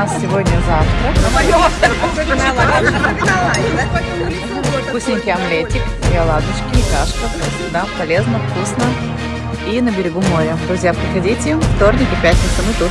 нас сегодня завтрак. Вкусненький омлетик, и оладушки, и кашка. Да, полезно, вкусно. И на берегу моря. Друзья, приходите, вторник и пятница мы тут.